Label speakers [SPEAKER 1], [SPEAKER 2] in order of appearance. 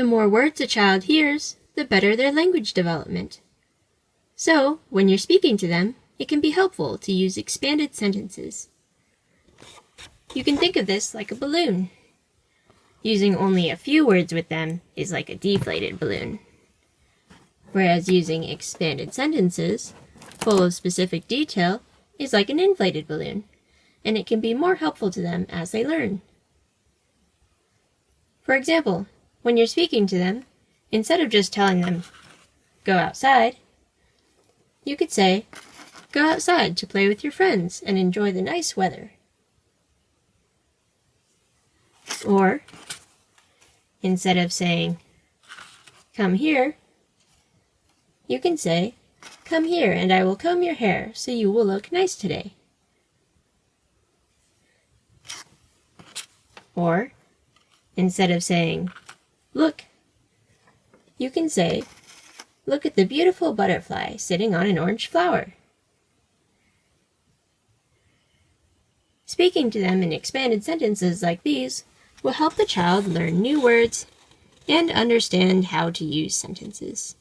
[SPEAKER 1] The more words a child hears, the better their language development. So, when you're speaking to them, it can be helpful to use expanded sentences. You can think of this like a balloon. Using only a few words with them is like a deflated balloon. Whereas using expanded sentences, full of specific detail, is like an inflated balloon, and it can be more helpful to them as they learn. For example, when you're speaking to them, instead of just telling them, go outside, you could say, go outside to play with your friends and enjoy the nice weather. Or, instead of saying, come here, you can say, come here and I will comb your hair so you will look nice today. Or, instead of saying, look, you can say, look at the beautiful butterfly sitting on an orange flower. Speaking to them in expanded sentences like these will help the child learn new words and understand how to use sentences.